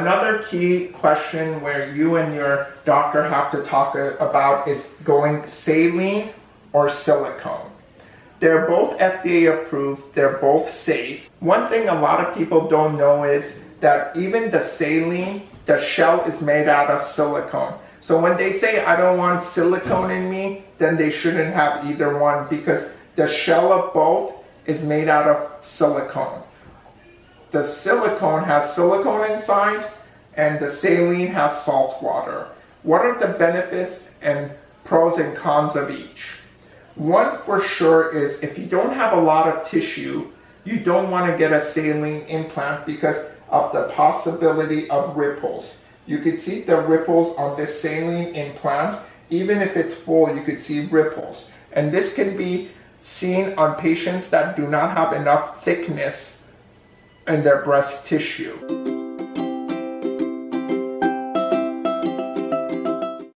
Another key question where you and your doctor have to talk about is going saline or silicone. They're both FDA approved, they're both safe. One thing a lot of people don't know is that even the saline, the shell is made out of silicone. So when they say I don't want silicone in me, then they shouldn't have either one because the shell of both is made out of silicone. The silicone has silicone inside and the saline has salt water. What are the benefits and pros and cons of each? One for sure is if you don't have a lot of tissue, you don't want to get a saline implant because of the possibility of ripples. You could see the ripples on this saline implant. Even if it's full, you could see ripples. And this can be seen on patients that do not have enough thickness in their breast tissue.